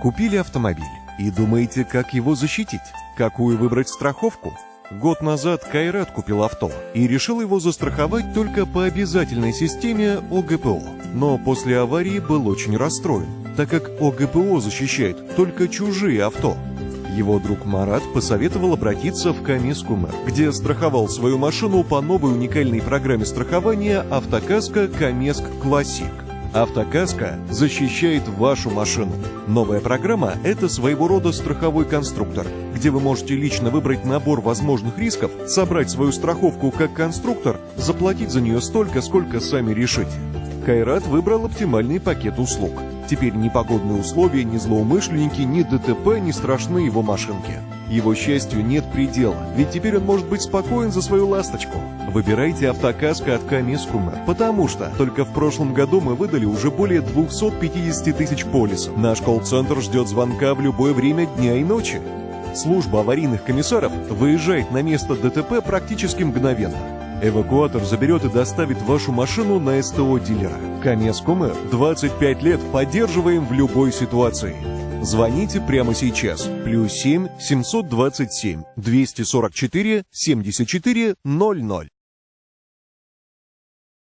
Купили автомобиль и думаете, как его защитить? Какую выбрать страховку? Год назад Кайрат купил авто и решил его застраховать только по обязательной системе ОГПО. Но после аварии был очень расстроен, так как ОГПО защищает только чужие авто. Его друг Марат посоветовал обратиться в Камискумер, где страховал свою машину по новой уникальной программе страхования «Автокаска Камеск Классик». Автокаска защищает вашу машину. Новая программа – это своего рода страховой конструктор, где вы можете лично выбрать набор возможных рисков, собрать свою страховку как конструктор, заплатить за нее столько, сколько сами решите. Кайрат выбрал оптимальный пакет услуг. Теперь ни погодные условия, ни злоумышленники, ни ДТП не страшны его машинке. Его счастью нет предела, ведь теперь он может быть спокоен за свою ласточку. Выбирайте автокаска от Камискума, потому что только в прошлом году мы выдали уже более 250 тысяч полисов. Наш колл-центр ждет звонка в любое время дня и ночи. Служба аварийных комиссаров выезжает на место ДТП практически мгновенно. Эвакуатор заберет и доставит вашу машину на СТО дилера. Камескомер 25 лет поддерживаем в любой ситуации. Звоните прямо сейчас. Плюс 7 727 244 74 00.